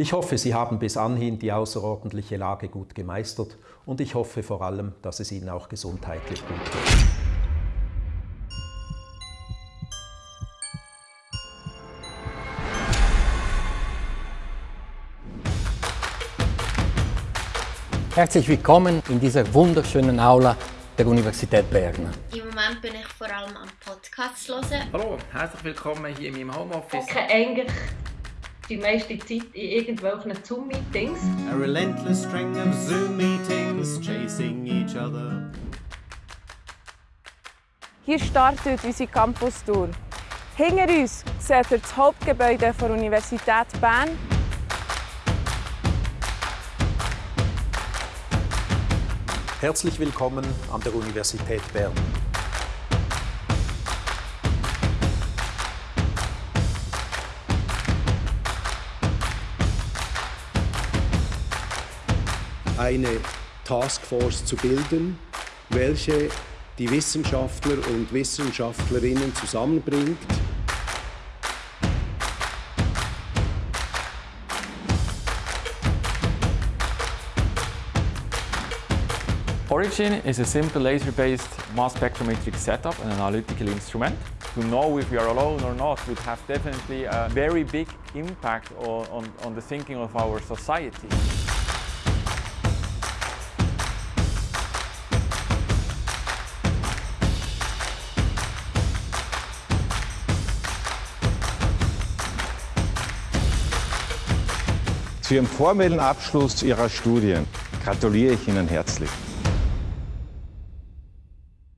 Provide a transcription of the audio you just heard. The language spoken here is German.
Ich hoffe, Sie haben bis anhin die außerordentliche Lage gut gemeistert und ich hoffe vor allem, dass es Ihnen auch gesundheitlich gut geht. Herzlich willkommen in dieser wunderschönen Aula der Universität Bern. Im Moment bin ich vor allem am Podcast hören. Hallo, herzlich willkommen hier in meinem Homeoffice. Ich eigentlich die meiste Zeit in irgendwelchen Zoom-Meetings. A relentless string of Zoom meetings chasing each other. Hier startet unsere Campus-Tour. Hinter uns seht ihr das Hauptgebäude der Universität Bern. Herzlich willkommen an der Universität Bern. Eine Taskforce zu bilden, welche die Wissenschaftler und Wissenschaftlerinnen zusammenbringt. Origin is a simple laser-based mass spectrometric setup and analytical instrument. To know if we are alone or not would have definitely a very big impact on, on, on the thinking of our society. Zu Ihrem formellen Abschluss Ihrer Studien gratuliere ich Ihnen herzlich.